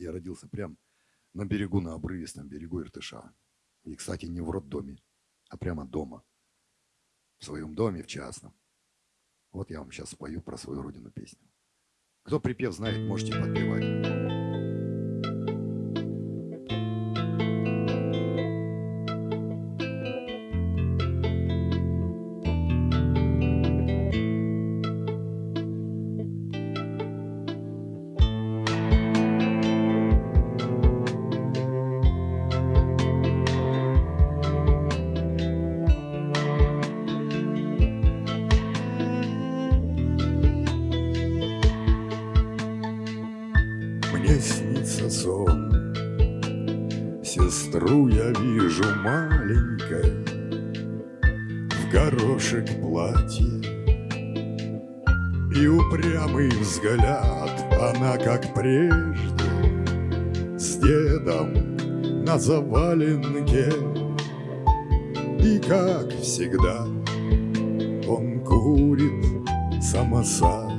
Я родился прямо на берегу, на обрывистом берегу Иртыша. И, кстати, не в роддоме, а прямо дома. В своем доме, в частном. Вот я вам сейчас спою про свою родину песню. Кто припев знает, можете подпевать. Снится сон. Сестру я вижу маленькой В горошек платье. И упрямый взгляд Она, как прежде С дедом на заваленке. И, как всегда, он курит самосад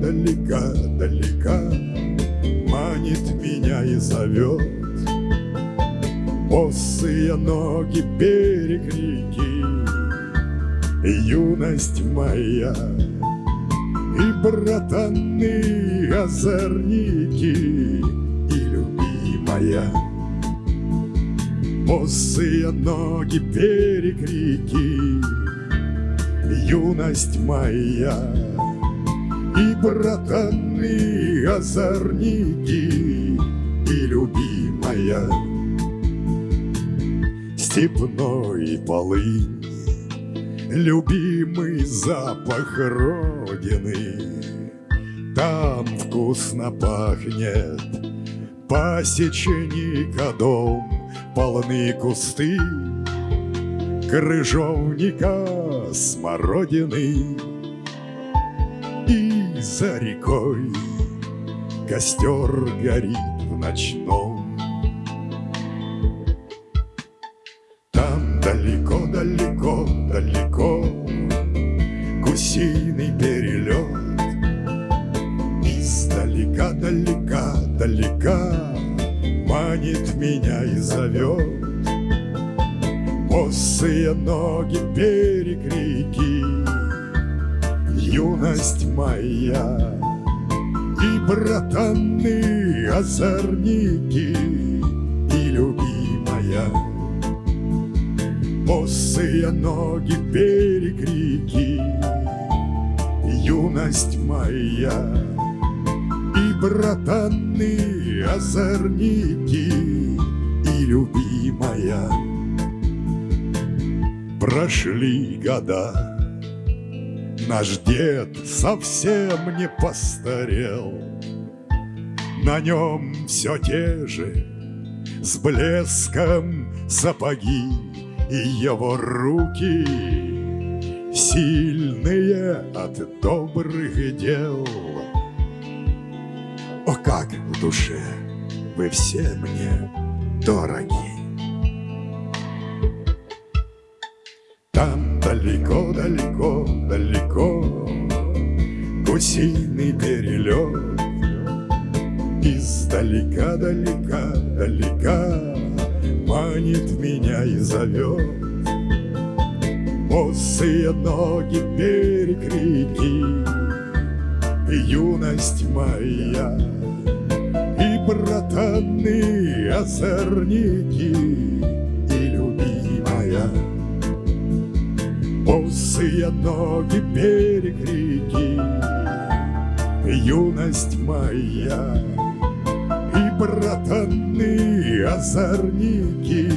далека, далека Манит меня и зовет. Босые ноги берег реки Юность моя И братаны озорники И любимая. Босые ноги берег реки юность моя И братаны озорники и любимая Степной полынь, любимый запах Родины. Там вкусно пахнет пасечника дом Полны кусты крыжовника смородины за рекой. Костер горит в ночном. Там далеко-далеко, далеко Гусиный перелет. Издалека, далека, далека Манит меня и зовет. Босые ноги берег реки Юность моя. И братаны озорники И любимая. Босые ноги берег реки Юность моя. И братаны озорники И любимая. Прошли года, Наш дед совсем не постарел, На нем все те же С блеском сапоги И его руки Сильные от добрых дел. О, как в душе вы все мне дороги! Далеко, далеко, далеко. Гусиный перелет Издалека, далека, далека. Манит меня и зовет Босые ноги берег реки Юность моя. И братаны озорники Босые ноги берег реки Юность моя И братаны озорники